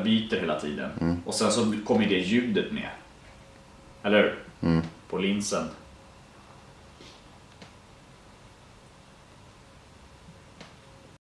den byter hela tiden. Mm. Och sen så kommer det ljudet med. Eller hur? Mm. På linsen.